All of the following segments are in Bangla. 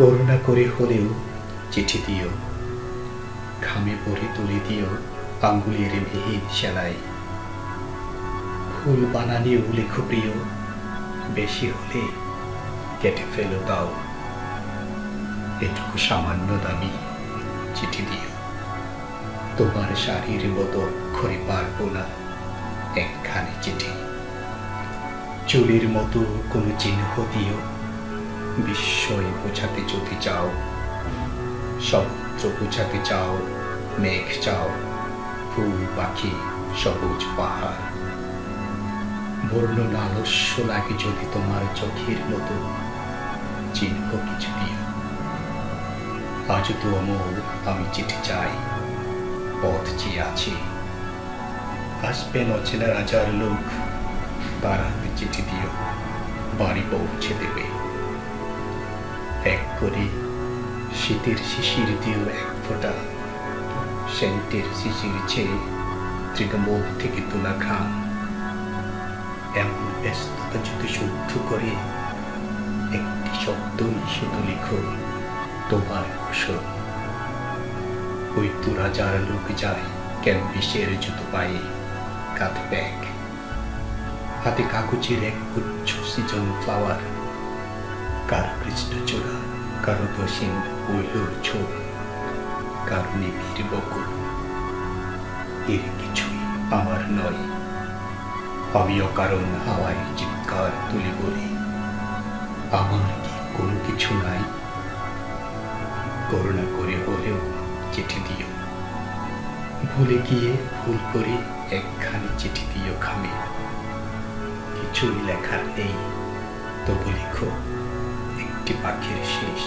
করুণা করে হলেও চিঠি দিও। ঘামে পরে তুলে দিও আঙ্গুলের মিহিন সেলাই। ফুল বানানিও লেখো প্রিয় বেশি হলে কেটে ফেলো দাও। এটুকু সামান্য দামি চিঠি দিও। তোমার শাড়ির মতো করে পারব না একখানি চিঠি। চুলির মতো কোনো চিহ্ন দিও। বিস্ময় বোঝাতে যদি চাও সমুদ্র বোঝাতে চাও, মেঘ চাও, ফুল, পাখি, সবুজ পাহাড়। বর্ণনা আলস্য লাগে যদি তোমার চোখের মতো, চিহ্ন কিছু দিও আজ তো অমল আমি চিঠি চাই, পথ চেয়ে আছি। আসবেন অচেনা রাজার লোক, তার চিঠি দিও বাড়ি পৌঁছে দেবে। এক করে শীতের শিশির দিও এক ফোঁটা। সেন্টের শিশির চেয়ে তৃণমূল থেকে তোলা ঘাম এমন ব্যস্ততা যদি শুদ্ধ করে, একটি শব্দই শুধু লিখো তোমার কুশল ওই তো রাজার লোক যায় ক্যানভিসের জুতো পায়ে, কাঁধে ব্যাগ। হাতে কাগজের এক গুচ্ছ সিজন ফ্লাওয়ার কারও কৃষ্ণচূড়া কারও দোষীন উইলোর ছোপ কারও নিবিড় বকুল এর কিছুই আমার নয়। আমি অকারণ হাওয়ায় চিৎকার তুলে বলি আমার কি কোনো কিছু নাই? করুণা করে হলেও চিঠি দিও। ভুলে গিয়ে ভুল করে একখানি চিঠি দিও খামে কিছুই লেখার নেই, তবু লিখো। একটি পাখির শেষ,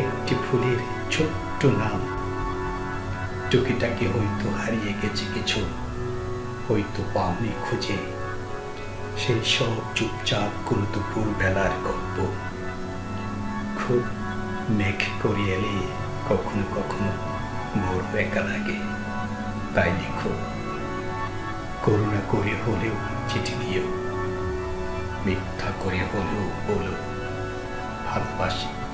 একটি ফুলের ছোট্ট নাম। টুকিটাকি হয়তো হারিয়ে গেছে কিছু, হয়তো পাওনি খুঁজে। সেই সব চুপচাপ কোনো দুপুর বেলার গল্প। খুব মেঘ করে এলে কখনো কখনো মোর একা লাগে, তাই লিখো করুণা করে হলেও চিঠি দিও, মিথ্যা করে হলেও বলো। 没关系。